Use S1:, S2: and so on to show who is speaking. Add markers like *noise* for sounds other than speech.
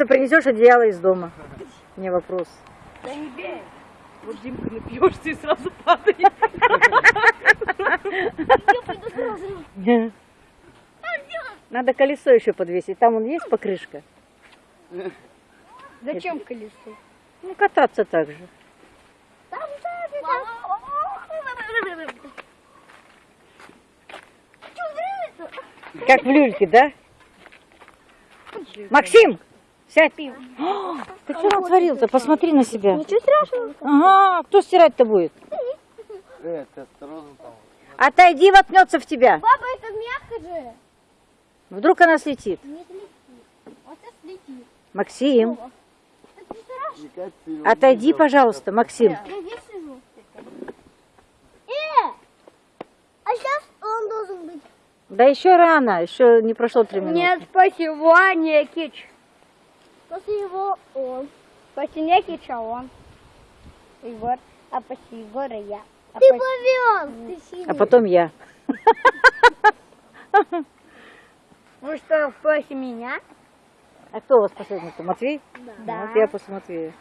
S1: напьется, принесешь одеяло из дома. Не вопрос.
S2: Да не бей. Вот Димка напьешься и сразу падает. *laughs*
S1: Надо колесо еще подвесить. Там он есть покрышка?
S2: Зачем колесо?
S1: Ну, кататься так же.
S3: Там Что нравится?
S1: Как в люльке, да? Максим, сядь. О, Ты что натворил-то? Посмотри на себя.
S3: Ничего страшного.
S1: Ага, кто стирать-то будет? Отойди, воткнется в тебя.
S3: Папа, это мягко же.
S1: Вдруг она слетит.
S3: Не слетит. Вот сейчас слетит.
S1: Максим, отойди, пожалуйста, Максим.
S3: Э! А сейчас он должен быть.
S1: Да еще рано, еще не прошло три минуты.
S2: Нет, спасибо, не кич.
S3: После его он.
S2: После не кича он. Егор. А после Егора я. А
S3: Ты
S2: после-
S3: повез. Ты сильный.
S1: А потом я. *laughs*
S2: Вы что, после меня?
S1: А кто у вас последний-то? Матвей?
S2: Да.
S1: Вот я после Матвея.